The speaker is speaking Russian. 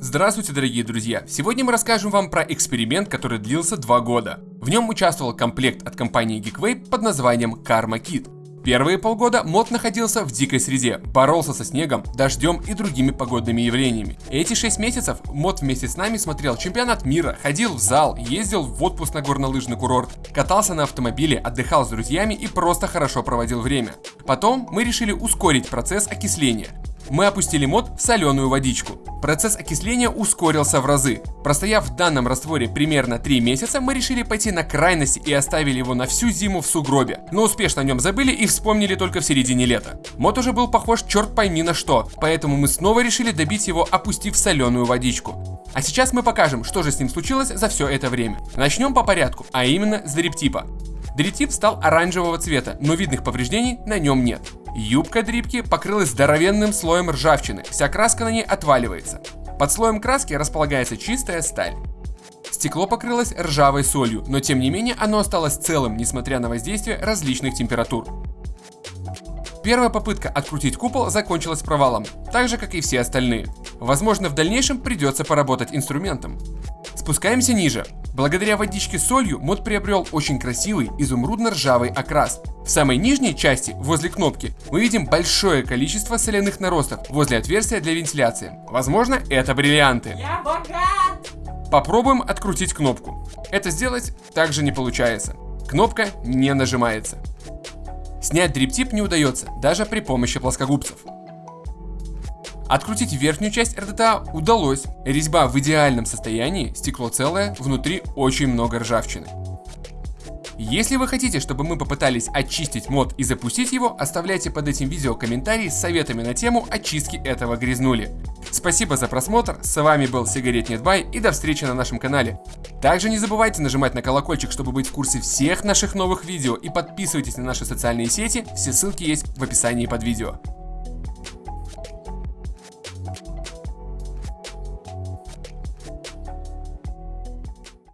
Здравствуйте, дорогие друзья! Сегодня мы расскажем вам про эксперимент, который длился два года. В нем участвовал комплект от компании Geekway под названием Karma Kit. Первые полгода мод находился в дикой среде, боролся со снегом, дождем и другими погодными явлениями. Эти 6 месяцев мод вместе с нами смотрел чемпионат мира, ходил в зал, ездил в отпуск на горнолыжный курорт, катался на автомобиле, отдыхал с друзьями и просто хорошо проводил время. Потом мы решили ускорить процесс окисления мы опустили мод в соленую водичку. Процесс окисления ускорился в разы. Простояв в данном растворе примерно 3 месяца, мы решили пойти на крайности и оставили его на всю зиму в сугробе. Но успешно о нем забыли и вспомнили только в середине лета. Мод уже был похож черт пойми на что, поэтому мы снова решили добить его, опустив соленую водичку. А сейчас мы покажем, что же с ним случилось за все это время. Начнем по порядку, а именно с дриптипа. Дриптип стал оранжевого цвета, но видных повреждений на нем нет. Юбка дрипки покрылась здоровенным слоем ржавчины, вся краска на ней отваливается. Под слоем краски располагается чистая сталь. Стекло покрылось ржавой солью, но тем не менее оно осталось целым, несмотря на воздействие различных температур. Первая попытка открутить купол закончилась провалом, так же как и все остальные. Возможно в дальнейшем придется поработать инструментом. Спускаемся ниже. Благодаря водичке с солью мод приобрел очень красивый изумрудно-ржавый окрас. В самой нижней части, возле кнопки, мы видим большое количество соляных наростов возле отверстия для вентиляции. Возможно, это бриллианты. Я богат! Попробуем открутить кнопку. Это сделать также не получается. Кнопка не нажимается. Снять дриптип не удается, даже при помощи плоскогубцев. Открутить верхнюю часть РДТА удалось. Резьба в идеальном состоянии, стекло целое, внутри очень много ржавчины. Если вы хотите, чтобы мы попытались очистить мод и запустить его, оставляйте под этим видео комментарии с советами на тему очистки этого грязнули. Спасибо за просмотр, с вами был Сигарет Нетбай и до встречи на нашем канале. Также не забывайте нажимать на колокольчик, чтобы быть в курсе всех наших новых видео и подписывайтесь на наши социальные сети, все ссылки есть в описании под видео.